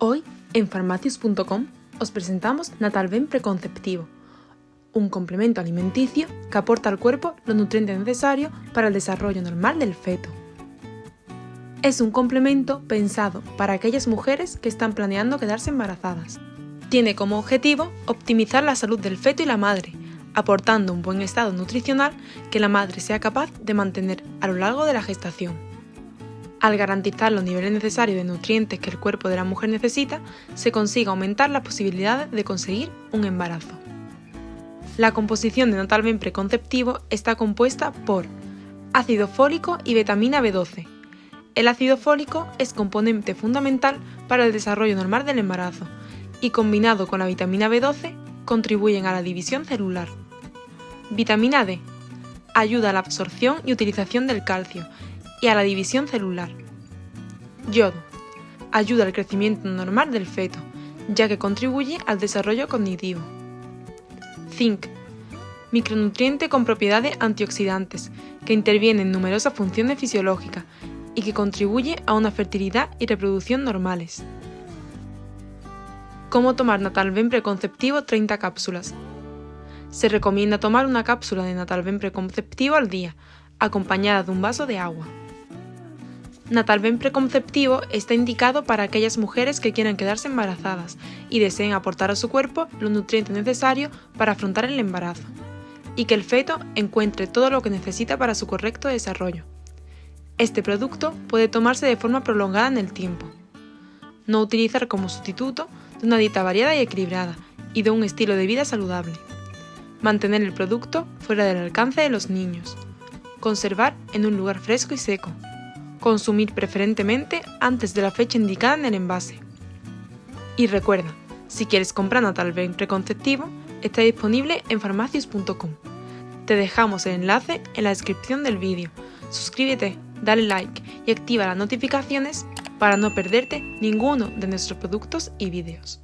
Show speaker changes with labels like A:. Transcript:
A: Hoy, en farmacius.com, os presentamos Natalven Preconceptivo, un complemento alimenticio que aporta al cuerpo los nutrientes necesarios para el desarrollo normal del feto. Es un complemento pensado para aquellas mujeres que están planeando quedarse embarazadas. Tiene como objetivo optimizar la salud del feto y la madre, aportando un buen estado nutricional que la madre sea capaz de mantener a lo largo de la gestación. Al garantizar los niveles necesarios de nutrientes que el cuerpo de la mujer necesita, se consigue aumentar las posibilidades de conseguir un embarazo. La composición de Natalven preconceptivo está compuesta por ácido fólico y vitamina B12. El ácido fólico es componente fundamental para el desarrollo normal del embarazo y combinado con la vitamina B12 contribuyen a la división celular. Vitamina D ayuda a la absorción y utilización del calcio y a la división celular. Yodo. Ayuda al crecimiento normal del feto, ya que contribuye al desarrollo cognitivo. Zinc. Micronutriente con propiedades antioxidantes, que interviene en numerosas funciones fisiológicas y que contribuye a una fertilidad y reproducción normales. Cómo tomar Natalven preconceptivo 30 cápsulas. Se recomienda tomar una cápsula de Natalven preconceptivo al día, acompañada de un vaso de agua. Natalven preconceptivo está indicado para aquellas mujeres que quieran quedarse embarazadas y deseen aportar a su cuerpo los nutrientes necesarios para afrontar el embarazo, y que el feto encuentre todo lo que necesita para su correcto desarrollo. Este producto puede tomarse de forma prolongada en el tiempo. No utilizar como sustituto de una dieta variada y equilibrada y de un estilo de vida saludable. Mantener el producto fuera del alcance de los niños. Conservar en un lugar fresco y seco Consumir preferentemente antes de la fecha indicada en el envase. Y recuerda, si quieres comprar Natalven preconceptivo, está disponible en farmacias.com. Te dejamos el enlace en la descripción del vídeo. Suscríbete, dale like y activa las notificaciones para no perderte ninguno de nuestros productos y vídeos.